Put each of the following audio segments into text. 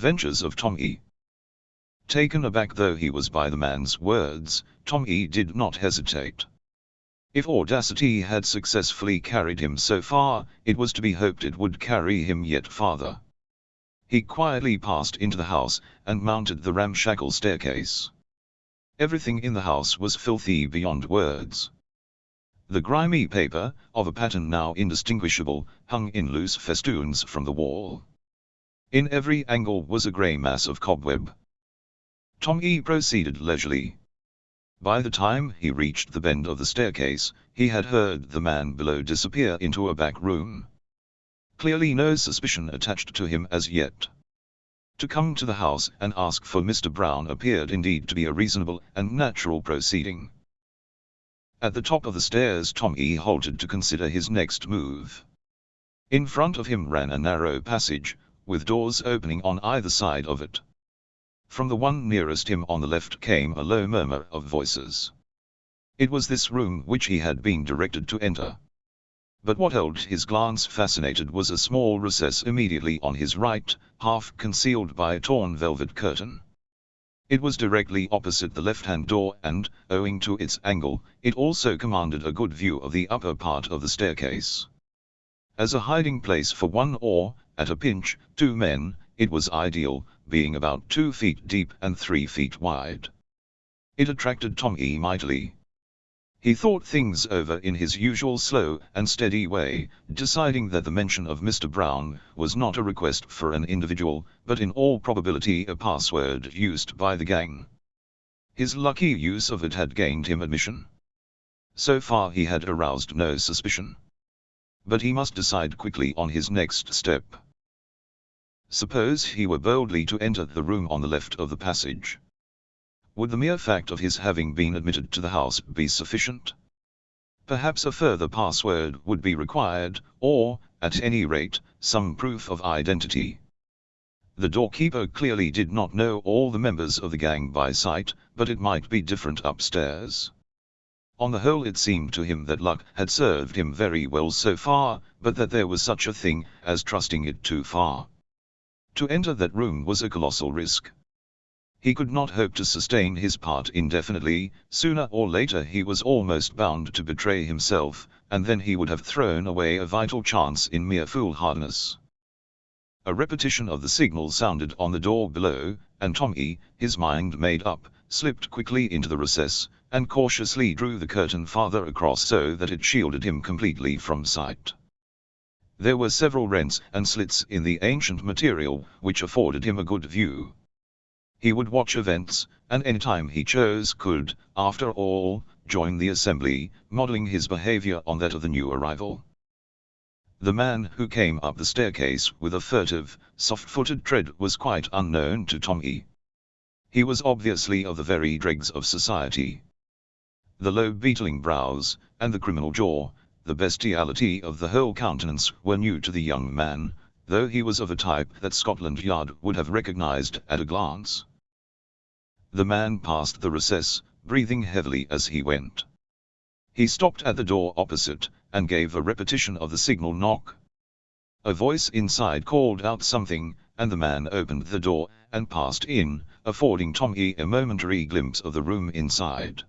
adventures of Tom E. Taken aback though he was by the man's words, Tom E did not hesitate. If audacity had successfully carried him so far, it was to be hoped it would carry him yet farther. He quietly passed into the house, and mounted the ramshackle staircase. Everything in the house was filthy beyond words. The grimy paper, of a pattern now indistinguishable, hung in loose festoons from the wall. In every angle was a grey mass of cobweb. Tom E proceeded leisurely. By the time he reached the bend of the staircase, he had heard the man below disappear into a back room. Clearly no suspicion attached to him as yet. To come to the house and ask for Mr. Brown appeared indeed to be a reasonable and natural proceeding. At the top of the stairs Tom E halted to consider his next move. In front of him ran a narrow passage, with doors opening on either side of it. From the one nearest him on the left came a low murmur of voices. It was this room which he had been directed to enter. But what held his glance fascinated was a small recess immediately on his right, half concealed by a torn velvet curtain. It was directly opposite the left-hand door and, owing to its angle, it also commanded a good view of the upper part of the staircase. As a hiding place for one or, at a pinch, two men, it was ideal, being about two feet deep and three feet wide. It attracted Tom E mightily. He thought things over in his usual slow and steady way, deciding that the mention of Mr. Brown was not a request for an individual, but in all probability a password used by the gang. His lucky use of it had gained him admission. So far he had aroused no suspicion. But he must decide quickly on his next step. Suppose he were boldly to enter the room on the left of the passage. Would the mere fact of his having been admitted to the house be sufficient? Perhaps a further password would be required, or, at any rate, some proof of identity. The doorkeeper clearly did not know all the members of the gang by sight, but it might be different upstairs. On the whole it seemed to him that luck had served him very well so far, but that there was such a thing as trusting it too far. To enter that room was a colossal risk. He could not hope to sustain his part indefinitely, sooner or later he was almost bound to betray himself, and then he would have thrown away a vital chance in mere foolhardiness. A repetition of the signal sounded on the door below, and Tommy, his mind made up, slipped quickly into the recess, and cautiously drew the curtain farther across so that it shielded him completely from sight. There were several rents and slits in the ancient material, which afforded him a good view. He would watch events, and any time he chose could, after all, join the assembly, modeling his behavior on that of the new arrival. The man who came up the staircase with a furtive, soft-footed tread was quite unknown to Tommy. He was obviously of the very dregs of society. The low beetling brows, and the criminal jaw, the bestiality of the whole countenance were new to the young man, though he was of a type that Scotland Yard would have recognized at a glance. The man passed the recess, breathing heavily as he went. He stopped at the door opposite, and gave a repetition of the signal knock. A voice inside called out something, and the man opened the door, and passed in, affording Tommy a momentary glimpse of the room inside.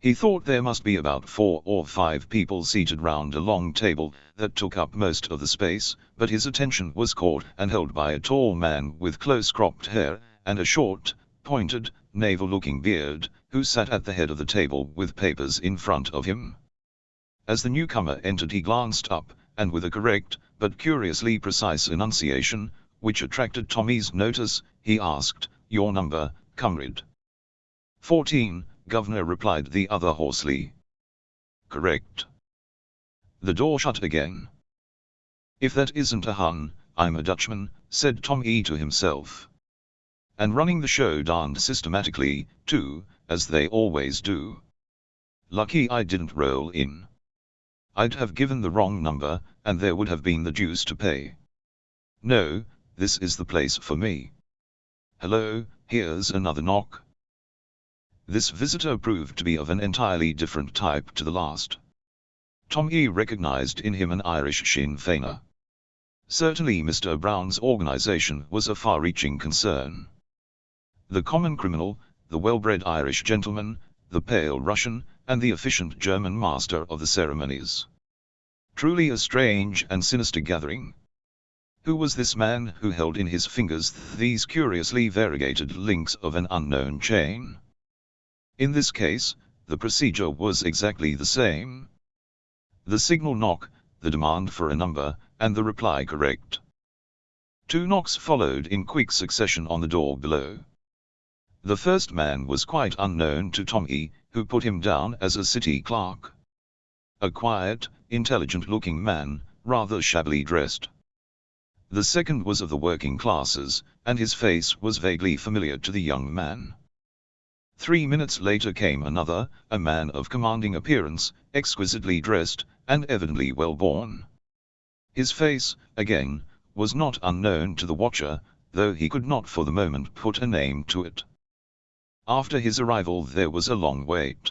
He thought there must be about four or five people seated round a long table that took up most of the space, but his attention was caught and held by a tall man with close-cropped hair, and a short, pointed, naval-looking beard, who sat at the head of the table with papers in front of him. As the newcomer entered he glanced up, and with a correct, but curiously precise enunciation, which attracted Tommy's notice, he asked, Your number, comrade? 14, Governor replied the other hoarsely. Correct. The door shut again. If that isn't a Hun, I'm a Dutchman, said Tom E to himself. And running the show darned systematically, too, as they always do. Lucky I didn't roll in. I'd have given the wrong number, and there would have been the deuce to pay. No, this is the place for me. Hello, here's another knock. This visitor proved to be of an entirely different type to the last. Tommy recognized in him an Irish Sinn Feiner. Certainly Mr. Brown's organization was a far-reaching concern. The common criminal, the well-bred Irish gentleman, the pale Russian, and the efficient German master of the ceremonies. Truly a strange and sinister gathering. Who was this man who held in his fingers these curiously variegated links of an unknown chain? In this case, the procedure was exactly the same. The signal knock, the demand for a number, and the reply correct. Two knocks followed in quick succession on the door below. The first man was quite unknown to Tommy, who put him down as a city clerk. A quiet, intelligent-looking man, rather shabbily dressed. The second was of the working classes, and his face was vaguely familiar to the young man. Three minutes later came another, a man of commanding appearance, exquisitely dressed, and evidently well born. His face, again, was not unknown to the watcher, though he could not for the moment put a name to it. After his arrival there was a long wait.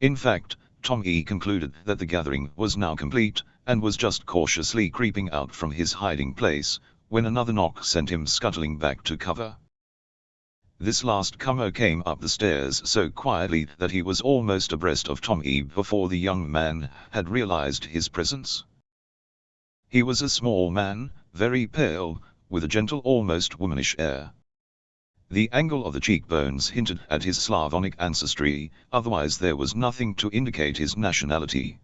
In fact, Tommy concluded that the gathering was now complete, and was just cautiously creeping out from his hiding place, when another knock sent him scuttling back to cover. This last comer came up the stairs so quietly that he was almost abreast of Tommy before the young man had realized his presence. He was a small man, very pale, with a gentle almost womanish air. The angle of the cheekbones hinted at his Slavonic ancestry, otherwise there was nothing to indicate his nationality.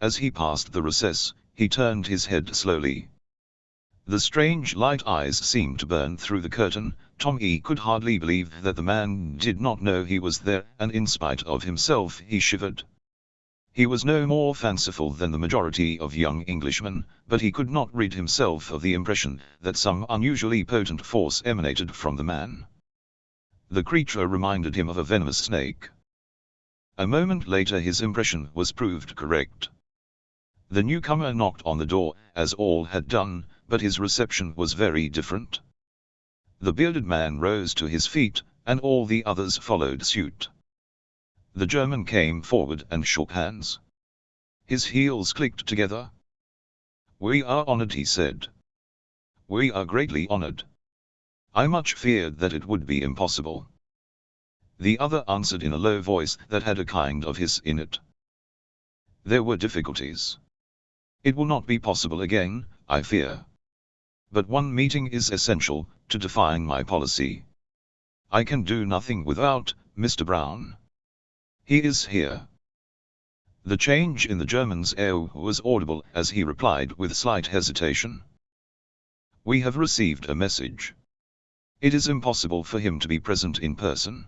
As he passed the recess, he turned his head slowly. The strange light eyes seemed to burn through the curtain, Tommy could hardly believe that the man did not know he was there, and in spite of himself he shivered. He was no more fanciful than the majority of young Englishmen, but he could not rid himself of the impression that some unusually potent force emanated from the man. The creature reminded him of a venomous snake. A moment later his impression was proved correct. The newcomer knocked on the door, as all had done, but his reception was very different. The bearded man rose to his feet, and all the others followed suit. The German came forward and shook hands. His heels clicked together. We are honored he said. We are greatly honored. I much feared that it would be impossible. The other answered in a low voice that had a kind of hiss in it. There were difficulties. It will not be possible again, I fear. But one meeting is essential, to define my policy. I can do nothing without, Mr. Brown. He is here. The change in the German's air was audible as he replied with slight hesitation. We have received a message. It is impossible for him to be present in person.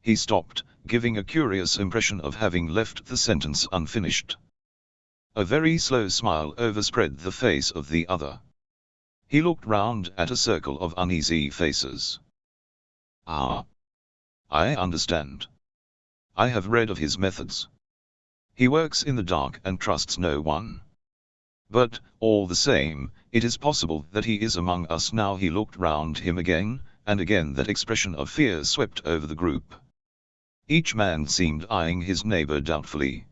He stopped, giving a curious impression of having left the sentence unfinished. A very slow smile overspread the face of the other. He looked round at a circle of uneasy faces. Ah. I understand. I have read of his methods. He works in the dark and trusts no one. But, all the same, it is possible that he is among us now he looked round him again, and again that expression of fear swept over the group. Each man seemed eyeing his neighbor doubtfully.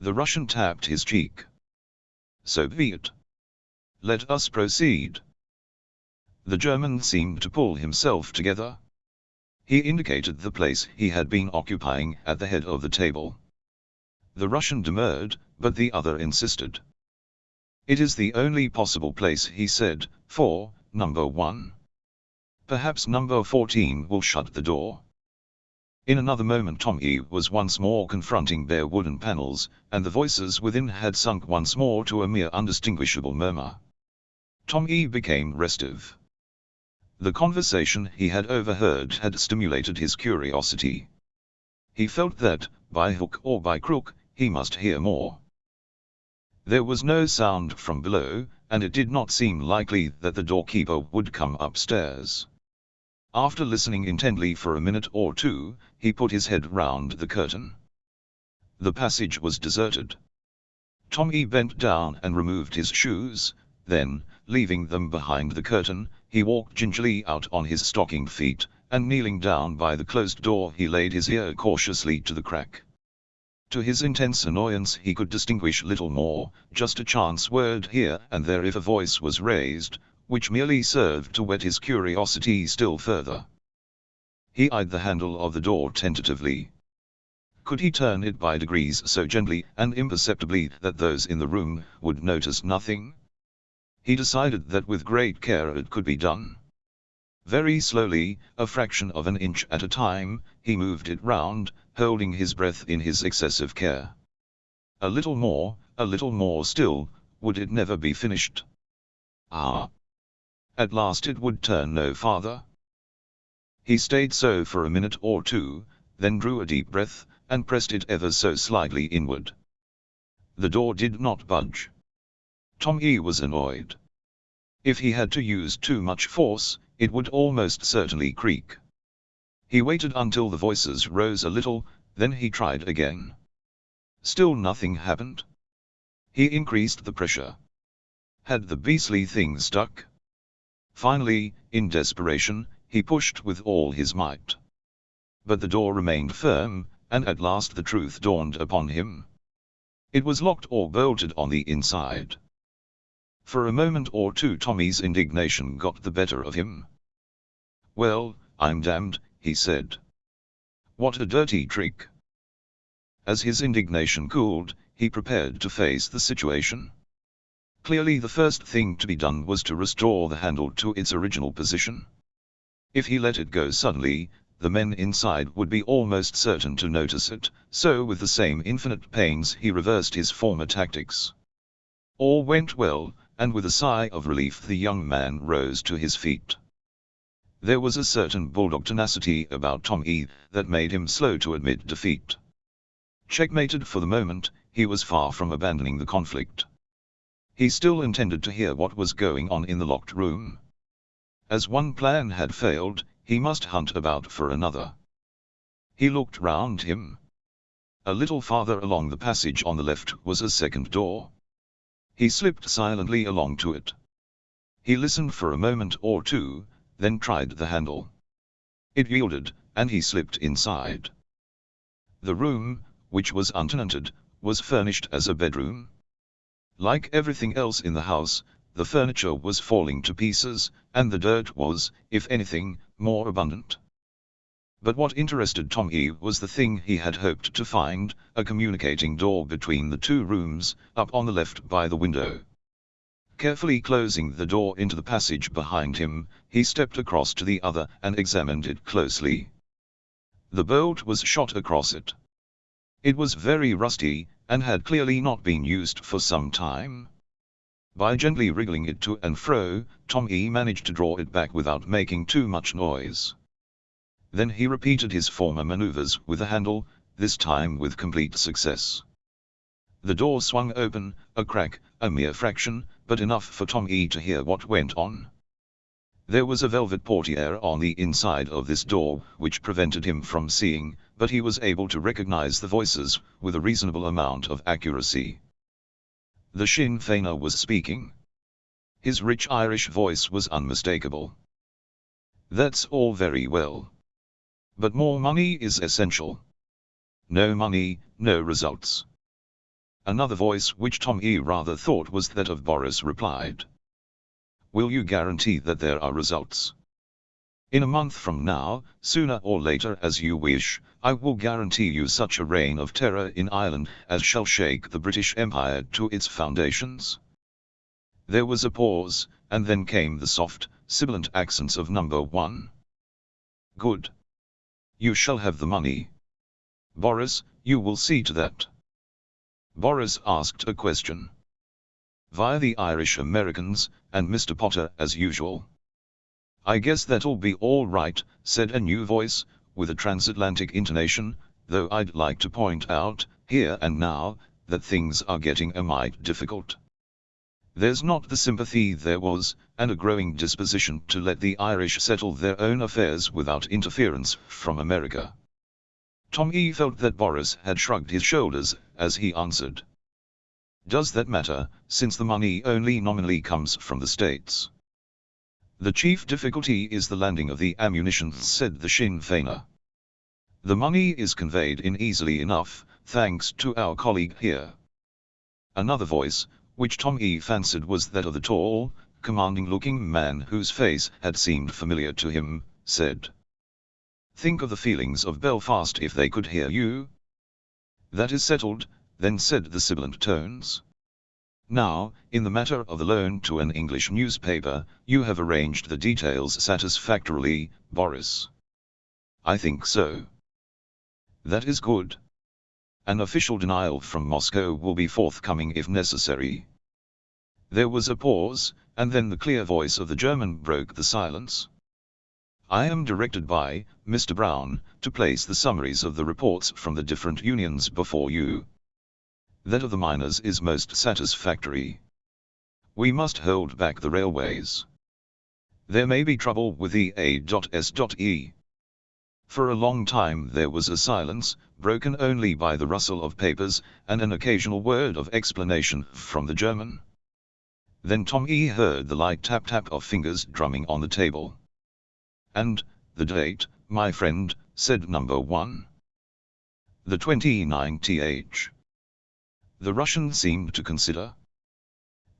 The Russian tapped his cheek. So be it. Let us proceed. The German seemed to pull himself together. He indicated the place he had been occupying at the head of the table. The Russian demurred, but the other insisted. It is the only possible place he said, for, number one. Perhaps number 14 will shut the door. In another moment Tommy was once more confronting bare wooden panels, and the voices within had sunk once more to a mere undistinguishable murmur. Tommy became restive. The conversation he had overheard had stimulated his curiosity. He felt that, by hook or by crook, he must hear more. There was no sound from below, and it did not seem likely that the doorkeeper would come upstairs. After listening intently for a minute or two, he put his head round the curtain. The passage was deserted. Tommy bent down and removed his shoes, then, leaving them behind the curtain, he walked gingerly out on his stockinged feet, and kneeling down by the closed door he laid his ear cautiously to the crack. To his intense annoyance he could distinguish little more, just a chance word here and there if a voice was raised, which merely served to whet his curiosity still further. He eyed the handle of the door tentatively. Could he turn it by degrees so gently and imperceptibly that those in the room would notice nothing? He decided that with great care it could be done. Very slowly, a fraction of an inch at a time, he moved it round, holding his breath in his excessive care. A little more, a little more still, would it never be finished? Ah! At last it would turn no farther. He stayed so for a minute or two, then drew a deep breath, and pressed it ever so slightly inward. The door did not budge. Tom E was annoyed. If he had to use too much force, it would almost certainly creak. He waited until the voices rose a little, then he tried again. Still nothing happened. He increased the pressure. Had the beastly thing stuck? Finally, in desperation, he pushed with all his might. But the door remained firm, and at last the truth dawned upon him. It was locked or bolted on the inside. For a moment or two Tommy's indignation got the better of him. Well, I'm damned, he said. What a dirty trick. As his indignation cooled, he prepared to face the situation. Clearly the first thing to be done was to restore the handle to its original position. If he let it go suddenly, the men inside would be almost certain to notice it, so with the same infinite pains he reversed his former tactics. All went well, and with a sigh of relief the young man rose to his feet. There was a certain bulldog tenacity about Tom E that made him slow to admit defeat. Checkmated for the moment, he was far from abandoning the conflict. He still intended to hear what was going on in the locked room. As one plan had failed, he must hunt about for another. He looked round him. A little farther along the passage on the left was a second door. He slipped silently along to it. He listened for a moment or two, then tried the handle. It yielded, and he slipped inside. The room, which was untenanted, was furnished as a bedroom. Like everything else in the house, the furniture was falling to pieces, and the dirt was, if anything, more abundant. But what interested Tom E was the thing he had hoped to find, a communicating door between the two rooms, up on the left by the window. Carefully closing the door into the passage behind him, he stepped across to the other and examined it closely. The bolt was shot across it. It was very rusty, and had clearly not been used for some time. By gently wriggling it to and fro, Tom E managed to draw it back without making too much noise. Then he repeated his former maneuvers with the handle, this time with complete success. The door swung open, a crack, a mere fraction, but enough for Tom E to hear what went on. There was a velvet portiere on the inside of this door, which prevented him from seeing, but he was able to recognize the voices, with a reasonable amount of accuracy. The Sinn Feiner was speaking. His rich Irish voice was unmistakable. That's all very well. But more money is essential. No money, no results. Another voice which Tom E rather thought was that of Boris replied. Will you guarantee that there are results? In a month from now, sooner or later as you wish, I will guarantee you such a reign of terror in Ireland as shall shake the British Empire to its foundations. There was a pause, and then came the soft, sibilant accents of number one. Good. You shall have the money. Boris, you will see to that. Boris asked a question. Via the Irish Americans, and Mr. Potter as usual. I guess that'll be all right, said a new voice, with a transatlantic intonation, though I'd like to point out, here and now, that things are getting a mite difficult. There's not the sympathy there was, and a growing disposition to let the Irish settle their own affairs without interference from America. Tom E felt that Boris had shrugged his shoulders, as he answered. Does that matter, since the money only nominally comes from the States? The chief difficulty is the landing of the ammunition, said the Sinn Feiner. The money is conveyed in easily enough, thanks to our colleague here. Another voice, which Tom E fancied was that of the tall, commanding-looking man whose face had seemed familiar to him, said. Think of the feelings of Belfast if they could hear you. That is settled, then said the sibilant tones. Now, in the matter of the loan to an English newspaper, you have arranged the details satisfactorily, Boris. I think so. That is good. An official denial from Moscow will be forthcoming if necessary. There was a pause, and then the clear voice of the German broke the silence. I am directed by Mr. Brown to place the summaries of the reports from the different unions before you. That of the miners is most satisfactory. We must hold back the railways. There may be trouble with the A.S.E. For a long time there was a silence, broken only by the rustle of papers, and an occasional word of explanation from the German. Then Tom E heard the light tap-tap of fingers drumming on the table. And, the date, my friend, said number one. The 29th. The Russian seemed to consider.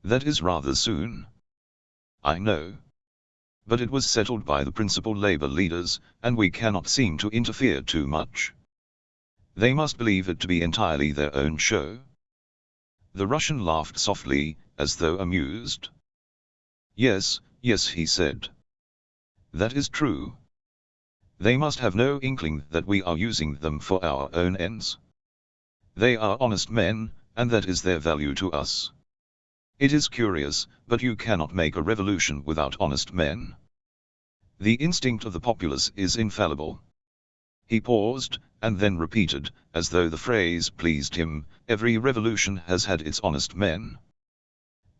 That is rather soon. I know. But it was settled by the principal labor leaders, and we cannot seem to interfere too much. They must believe it to be entirely their own show. The Russian laughed softly, as though amused. Yes, yes he said. That is true. They must have no inkling that we are using them for our own ends. They are honest men, and that is their value to us. It is curious, but you cannot make a revolution without honest men. The instinct of the populace is infallible. He paused, and then repeated, as though the phrase pleased him, every revolution has had its honest men.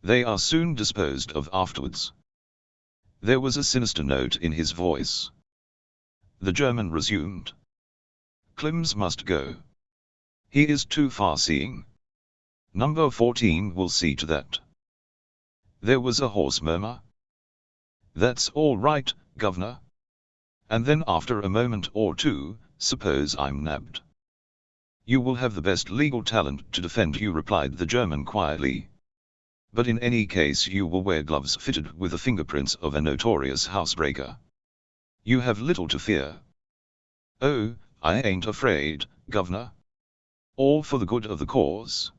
They are soon disposed of afterwards. There was a sinister note in his voice. The German resumed. Clymes must go. He is too far-seeing. Number 14 will see to that. There was a hoarse murmur. That's all right, governor. And then after a moment or two, suppose I'm nabbed. You will have the best legal talent to defend you replied the German quietly. But in any case you will wear gloves fitted with the fingerprints of a notorious housebreaker. You have little to fear. Oh, I ain't afraid, governor. All for the good of the cause.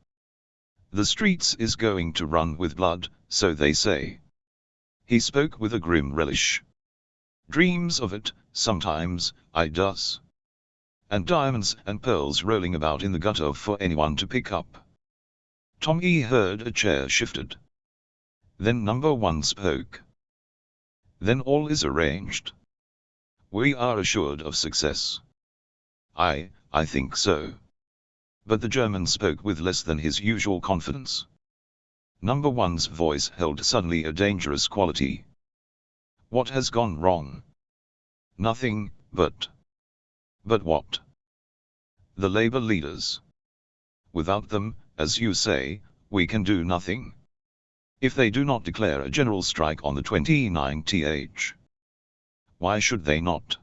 The streets is going to run with blood, so they say. He spoke with a grim relish. Dreams of it, sometimes, I does. And diamonds and pearls rolling about in the gutter for anyone to pick up. Tom E heard a chair shifted. Then number one spoke. Then all is arranged. We are assured of success. I, I think so. But the German spoke with less than his usual confidence. Number one's voice held suddenly a dangerous quality. What has gone wrong? Nothing, but... But what? The labor leaders. Without them, as you say, we can do nothing. If they do not declare a general strike on the 29th. Why should they not?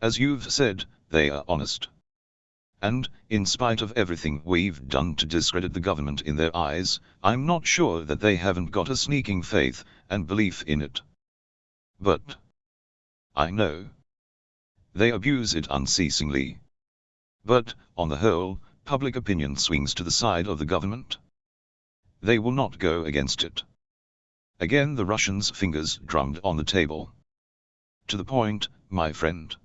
As you've said, they are honest. And, in spite of everything we've done to discredit the government in their eyes, I'm not sure that they haven't got a sneaking faith and belief in it. But, I know. They abuse it unceasingly. But, on the whole, public opinion swings to the side of the government. They will not go against it. Again the Russian's fingers drummed on the table. To the point, my friend.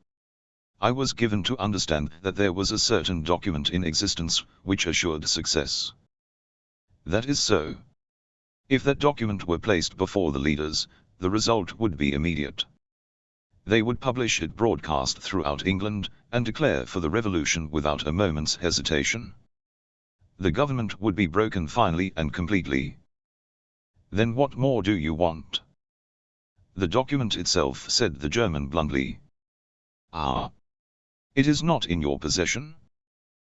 I was given to understand that there was a certain document in existence, which assured success. That is so. If that document were placed before the leaders, the result would be immediate. They would publish it broadcast throughout England, and declare for the revolution without a moment's hesitation. The government would be broken finally and completely. Then what more do you want? The document itself said the German bluntly. Ah. It is not in your possession?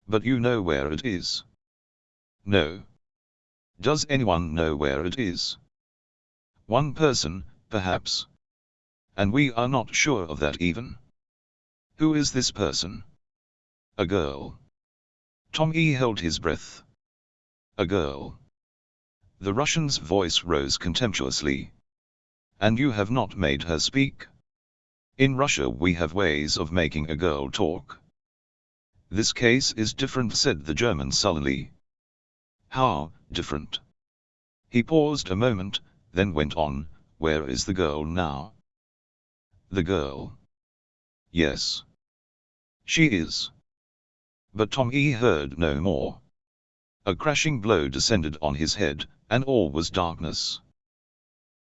But you know where it is. No. Does anyone know where it is? One person, perhaps. And we are not sure of that even. Who is this person? A girl. Tom E held his breath. A girl. The Russian's voice rose contemptuously. And you have not made her speak? In Russia we have ways of making a girl talk. This case is different said the German sullenly. How, different? He paused a moment, then went on, where is the girl now? The girl. Yes. She is. But Tom E heard no more. A crashing blow descended on his head, and all was darkness.